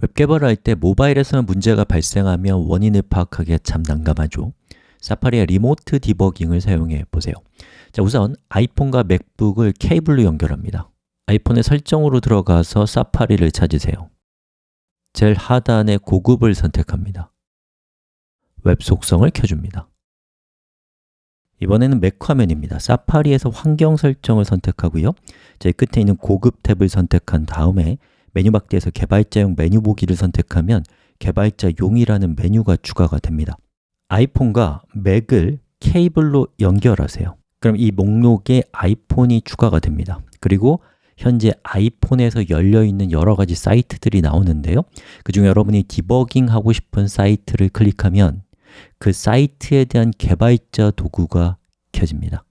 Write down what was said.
웹 개발할 때 모바일에서는 문제가 발생하면 원인을 파악하기가 참 난감하죠. 사파리의 remote debugging을 사용해 보세요. 자, 우선 아이폰과 맥북을 케이블로 연결합니다. 아이폰의 설정으로 들어가서 사파리를 찾으세요. 제일 하단의 고급을 선택합니다. 웹 속성을 켜줍니다. 이번에는 맥 화면입니다. 사파리에서 환경 설정을 선택하고요. 제일 끝에 있는 고급 탭을 선택한 다음에 메뉴 막대에서 개발자용 메뉴 보기를 선택하면 개발자용이라는 메뉴가 추가가 됩니다. 아이폰과 맥을 케이블로 연결하세요. 그럼 이 목록에 아이폰이 추가가 됩니다. 그리고 현재 아이폰에서 열려있는 여러 가지 사이트들이 나오는데요. 그 중에 여러분이 디버깅 하고 싶은 사이트를 클릭하면 그 사이트에 대한 개발자 도구가 켜집니다